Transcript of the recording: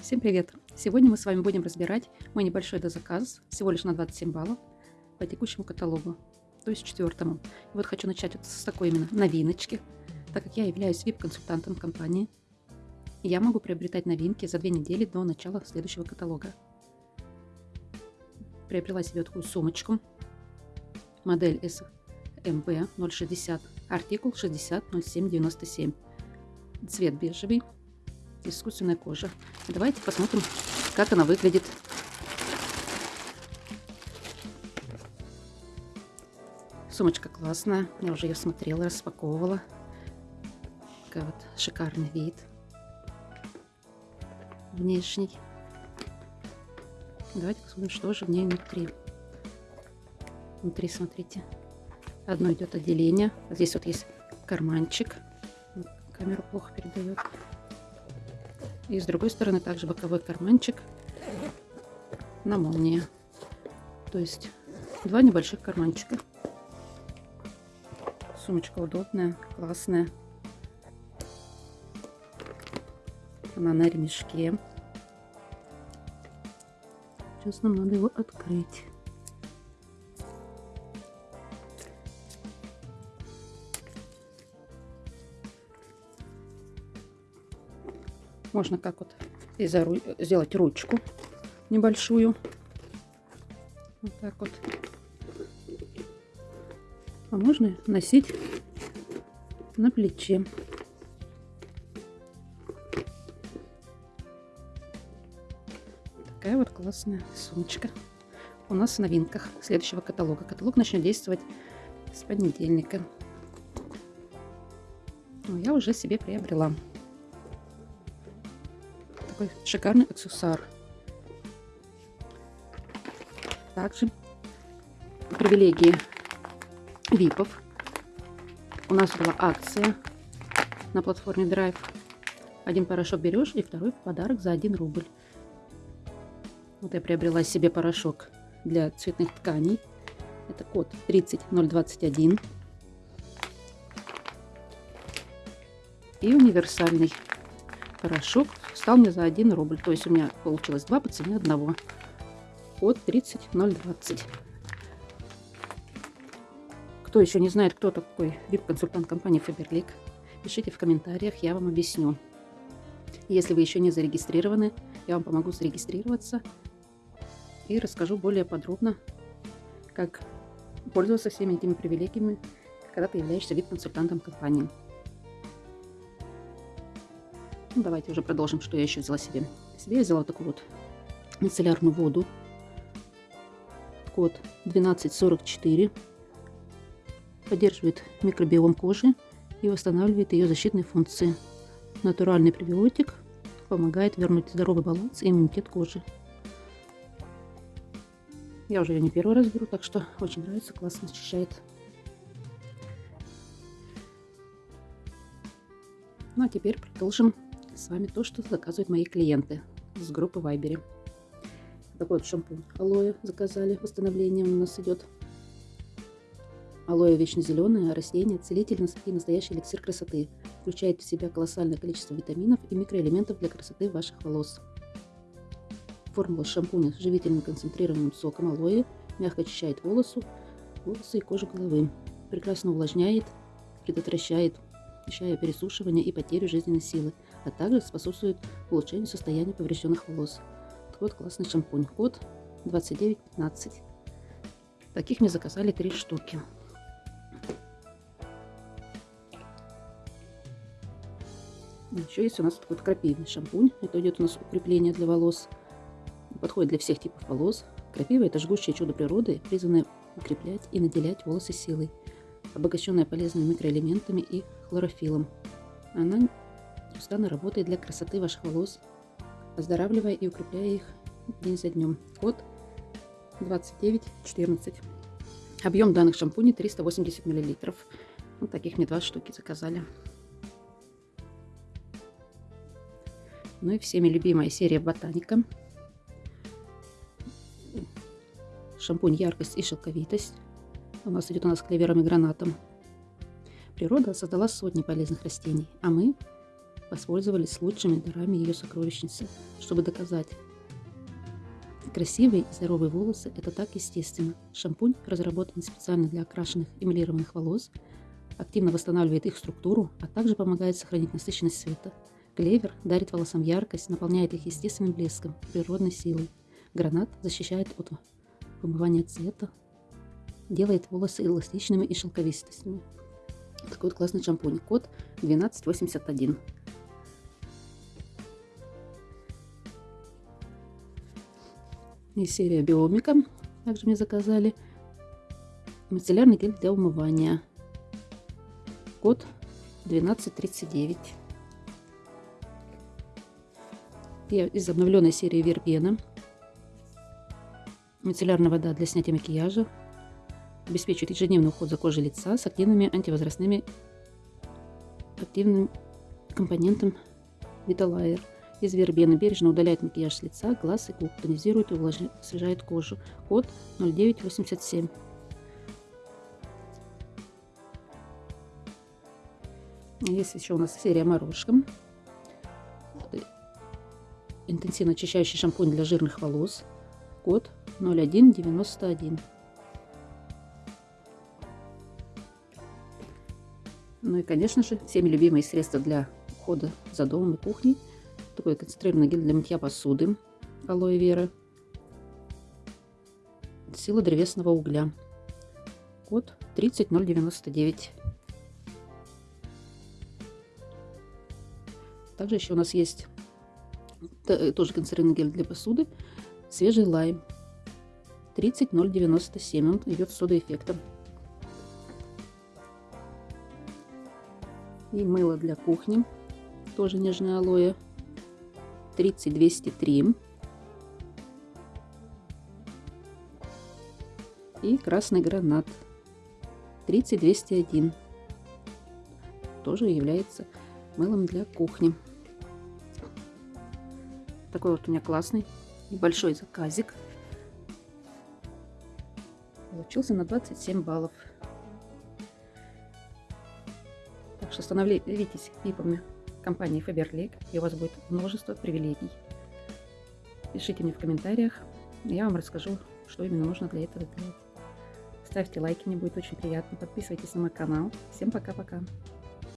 Всем привет! Сегодня мы с вами будем разбирать мой небольшой дозаказ, всего лишь на 27 баллов, по текущему каталогу, то есть четвертому. И вот хочу начать вот с такой именно новиночки, так как я являюсь VIP-консультантом компании. Я могу приобретать новинки за две недели до начала следующего каталога. Приобрела себе такую сумочку, модель SMB 060, артикул 600797, цвет бежевый, искусственная кожа. Давайте посмотрим, как она выглядит. Сумочка классная. Я уже ее смотрела, распаковывала. Такой вот шикарный вид. Внешний. Давайте посмотрим, что же в ней внутри. Внутри, смотрите. Одно идет отделение. Здесь вот есть карманчик. Камера плохо передает. И с другой стороны также боковой карманчик на молнии. То есть два небольших карманчика. Сумочка удобная, классная. Она на ремешке. Сейчас нам надо его открыть. Можно как вот сделать ручку небольшую. Вот так вот. А можно носить на плече. Такая вот классная сумочка. У нас в новинках следующего каталога. Каталог начнет действовать с понедельника. Но я уже себе приобрела такой шикарный аксессуар. Также привилегии ВИПов. У нас была акция на платформе Drive. Один порошок берешь и второй в подарок за 1 рубль. Вот я приобрела себе порошок для цветных тканей. Это код 30021. И универсальный порошок стал мне за 1 рубль. То есть у меня получилось 2 по цене одного. От 30020. Кто еще не знает, кто такой VIP-консультант компании Faberlic, пишите в комментариях, я вам объясню. Если вы еще не зарегистрированы, я вам помогу зарегистрироваться и расскажу более подробно, как пользоваться всеми этими привилегиями, когда ты являешься VIP-консультантом компании. Ну, давайте уже продолжим, что я еще взяла себе. Себе я взяла такую вот мицеллярную воду. Код 1244. Поддерживает микробиом кожи и восстанавливает ее защитные функции. Натуральный пребиотик помогает вернуть здоровый баланс и иммунитет кожи. Я уже ее не первый раз беру, так что очень нравится, классно очищает. Ну а теперь продолжим с вами то, что заказывают мои клиенты с группы Вайбере. Такой вот шампунь алоэ заказали, восстановление у нас идет. Алоэ вечно зеленое, растение, целитель и настоящий эликсир красоты. Включает в себя колоссальное количество витаминов и микроэлементов для красоты ваших волос. Формула шампуня с живительным концентрированным соком алоэ мягко очищает волосы, волосы и кожу головы. Прекрасно увлажняет, предотвращает, ощущая пересушивание и потерю жизненной силы – а также способствует улучшению состояния поврежденных волос. Вот классный шампунь. Код 2915. Таких мне заказали три штуки. Еще есть у нас такой вот крапивный шампунь. Это идет у нас укрепление для волос. Подходит для всех типов волос. Крапива – это жгущее чудо природы, призванное укреплять и наделять волосы силой, обогащенная полезными микроэлементами и хлорофилом. Она Неустанно работает для красоты ваших волос, оздоравливая и укрепляя их день за днем. Код 2914. Объем данных шампуней 380 мл. Вот таких мне два штуки заказали. Ну и всеми любимая серия Ботаника. Шампунь яркость и шелковитость. У нас идет у нас клевером и гранатом. Природа создала сотни полезных растений, а мы воспользовались лучшими дарами ее сокровищницы, чтобы доказать. Красивые и здоровые волосы – это так естественно. Шампунь, разработанный специально для окрашенных эмалированных волос, активно восстанавливает их структуру, а также помогает сохранить насыщенность цвета. Клевер дарит волосам яркость, наполняет их естественным блеском, природной силой. Гранат защищает от вымывания цвета, делает волосы эластичными и шелковистыми. Такой вот классный шампунь. Код 1281. И серия Биомика. Также мне заказали. Мицеллярный гель для умывания. Код 1239. И из обновленной серии Вербена. Мицеллярная вода для снятия макияжа обеспечивает ежедневный уход за кожей лица с активными антивозрастными активным компонентом Vitalair из вербены. Бережно удаляет макияж с лица, глаз и губ, тонизирует и увлажняет, кожу. Код 0987. Есть еще у нас серия морожка. Интенсивно очищающий шампунь для жирных волос. Код 0191. Ну и, конечно же, всеми любимые средства для ухода за домом и кухней. Такой концентрированный гель для мытья посуды. Алоэ вера. Сила древесного угля. Код 30099. Также еще у нас есть тоже концентрированный гель для посуды. Свежий лайм. 30097. Он идет с содоэффектом. И мыло для кухни, тоже нежное алоэ, 30203. И красный гранат, 30201. Тоже является мылом для кухни. Такой вот у меня классный небольшой заказик. Получился на 27 баллов. Так что становитесь випами компании Faberlic, и у вас будет множество привилегий. Пишите мне в комментариях, я вам расскажу, что именно нужно для этого сделать. Ставьте лайки, мне будет очень приятно. Подписывайтесь на мой канал. Всем пока-пока.